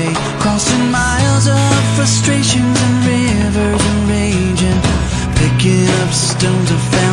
day Crossing miles of frustrations and rivers and raging Picking up stones of. found